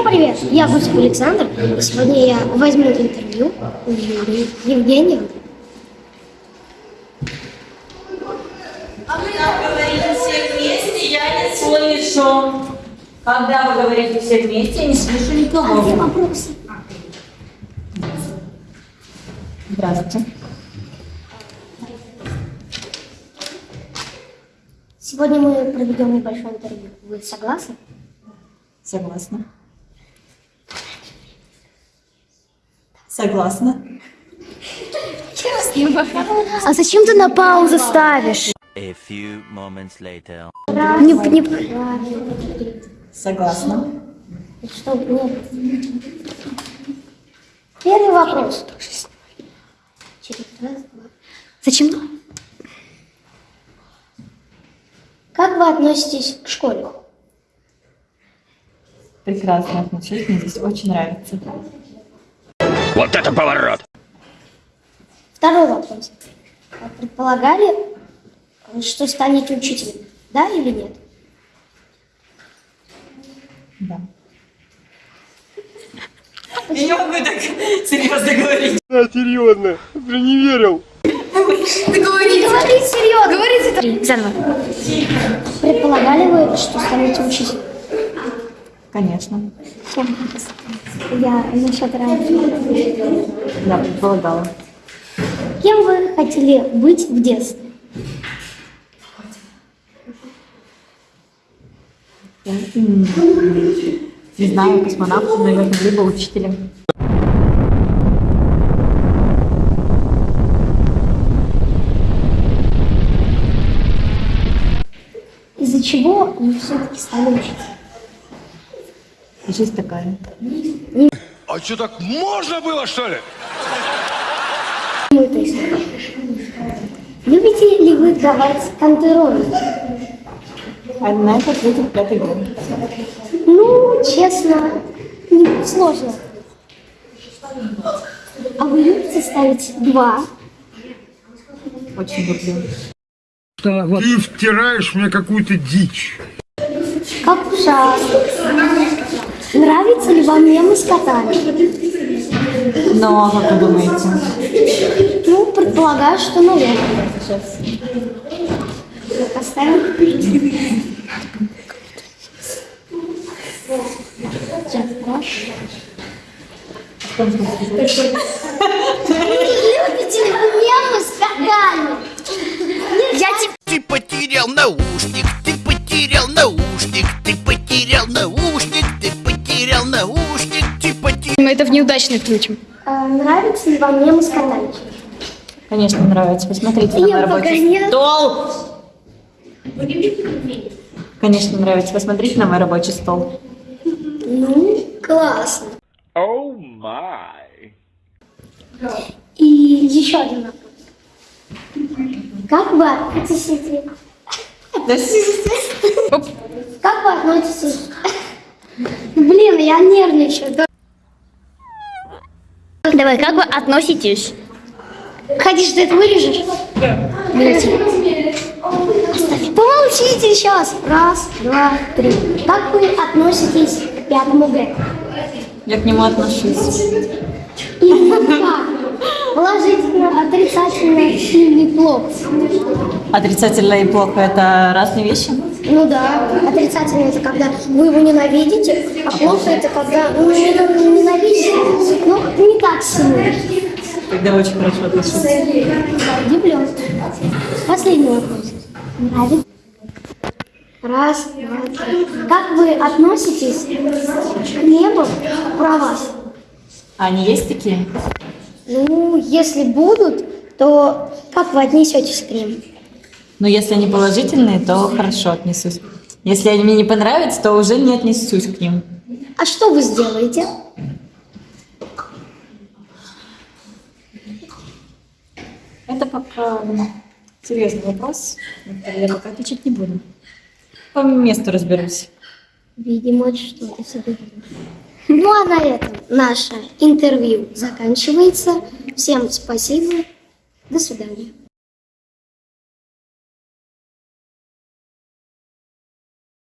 Всем привет! Я Гусев Александр, и сегодня я возьму интервью у Юрия Евгения. А вы так говорите все вместе, я не слышу. Когда вы говорите все вместе, я не слышу никого. Где вопросы? Здравствуйте. Сегодня мы проведем небольшое интервью. Вы согласны? Согласна. Согласна. А зачем ты на паузу ставишь? A few moments later. Не, не... Согласна. Что? Нет. Первый вопрос. Зачем? Как вы относитесь к школе? Прекрасно отношусь, мне здесь очень нравится. Вот это поворот! Второй вопрос. А Предполагали, что станете учителем? Да или нет? Да. Я не могу так серьезно говорить. Да, серьезно, блин, не верил. Говори серьезно. Говорите. Заново. Предполагали вы, что станете учителем? Конечно. Я насчет раньше. Да, предполагала. Кем вы хотели быть в детстве? Не знаю, космонавтом, наверное, либо учителем. Из-за чего вы все-таки стали учиться? Жизнь такая. А что, так можно было, что ли? Ну, Любите ли вы давать контроль? А на это ответит пятый год. Ну, честно, не сложно. А вы любите ставить два? Очень люблю. Ты втираешь мне какую-то дичь. Как ужасно. Нравится ли вам мемы с котами? Но, а как вы думаете? Ну, предполагаю, что, наверное. Так, Оставим. Сейчас, да. Любите вы мемы с котами? Я тебе... Ты потерял наушник, ты потерял наушник, ты потерял наушник, ты потерял наушник, потерял... Мы это в неудачный включим. А, нравится ли вам мемы с? Конечно, нравится. Посмотрите на мой Я рабочий пока нет. стол. Конечно, нравится. Посмотрите на мой рабочий стол. Ну, классно. О май! И еще один вопрос. Как вы относитесь... Как вы относитесь... Блин, я нервничаю. Да. Давай, как вы относитесь? Хотишь, ты это вырежешь? Блядь. Помолчите сейчас. Раз, два, три. Как вы относитесь к пятому Г? Я к нему отношусь. Именно как? Положительно, отрицательно или плохо? Отрицательно и плохо – это разные вещи. Ну да, отрицательно это когда вы его ненавидите, а плохо это когда ну, не- ненавидите, но не так сильно. Тогда очень хорошо отношусь. Удивлен. Последний вопрос. Нравится? Раз, два, три. Как вы относитесь к мемам про вас? А они есть такие? Ну, если будут, то как вы отнесетесь к ним? Но если они положительные, то хорошо отнесусь. Если они мне не понравятся, то уже не отнесусь к ним. А что вы сделаете? Это пока ну, серьезный вопрос, я пока отвечать не буду. По месту разберусь. Видимо, что-то себе. Ну а на этом наше интервью заканчивается. Всем спасибо. До свидания.